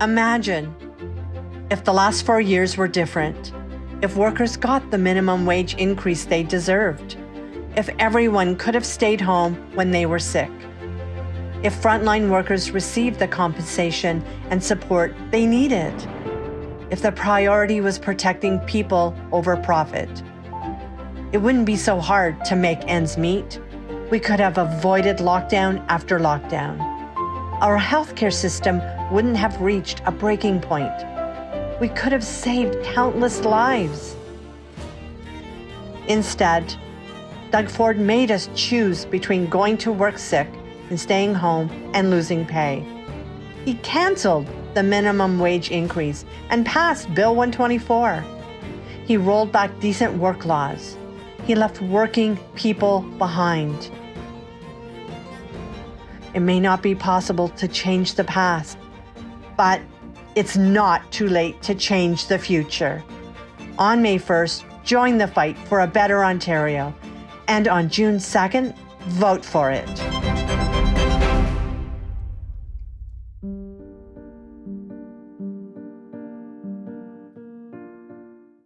Imagine if the last four years were different, if workers got the minimum wage increase they deserved, if everyone could have stayed home when they were sick, if frontline workers received the compensation and support they needed, if the priority was protecting people over profit. It wouldn't be so hard to make ends meet. We could have avoided lockdown after lockdown. Our healthcare system wouldn't have reached a breaking point. We could have saved countless lives. Instead, Doug Ford made us choose between going to work sick and staying home and losing pay. He canceled the minimum wage increase and passed Bill 124. He rolled back decent work laws. He left working people behind. It may not be possible to change the past, but it's not too late to change the future. On May 1st, join the fight for a better Ontario. And on June 2nd, vote for it.